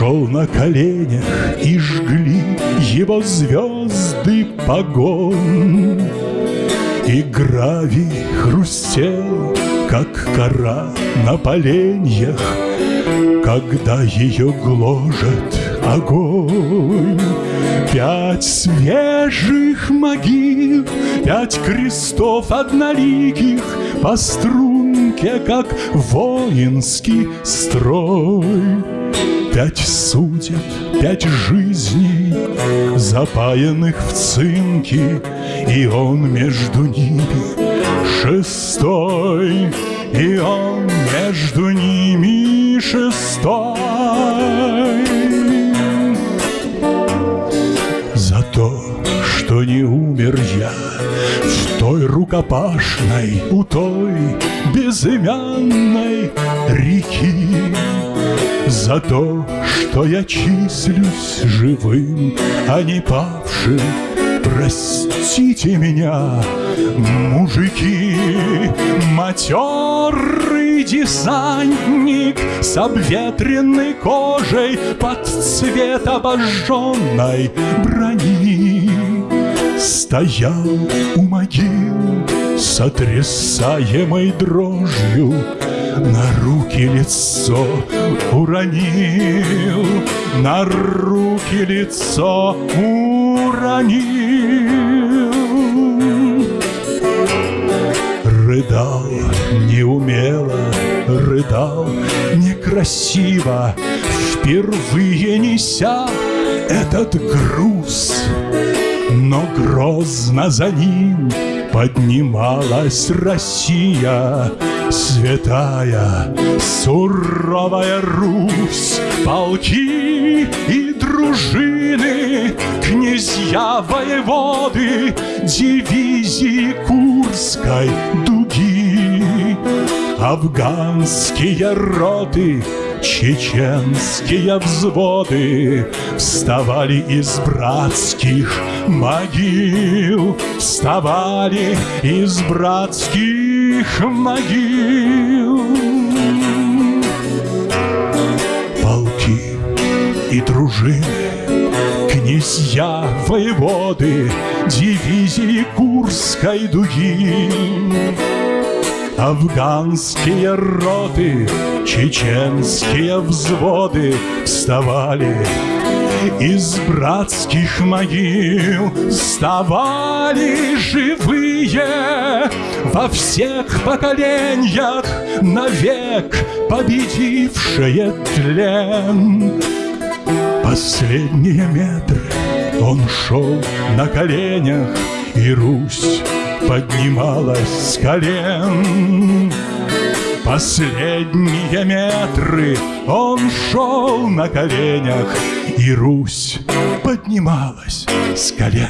шел на коленях И жгли его звезды погон. И гравий хрустел, как кора на поленьях Когда ее гложет огонь. Пять свежих могил, пять крестов одноликих По струнке, как воинский строй Пять судеб, пять жизней, запаянных в цинке И он между ними шестой И он между ними шестой. Что не умер я В той рукопашной, у той безымянной реки За то, что я числюсь живым, а не павшим. Простите меня, мужики, матерый десантник С обветренной кожей под цвет обожженной брони. Стоял у могил, сотрясаемой дрожью На руки лицо уронил, на руки лицо уронил. Рыдал неумело, рыдал некрасиво Впервые неся этот груз но грозно за ним поднималась Россия, Святая, суровая Русь, полки и дружины, Князья воеводы, дивизии Курской дуги, Афганские роты, Чеченские взводы Вставали из братских могил Вставали из братских могил. Полки и дружины Князья, воеводы, дивизии Курской дуги Афганские роты, чеченские взводы Вставали. Из братских могил Вставали живые во всех поколениях Навек победившие тлен. Последние метры он шел на коленях И Русь поднималась с колен. Последние метры он шел на коленях, И Русь поднималась с колен.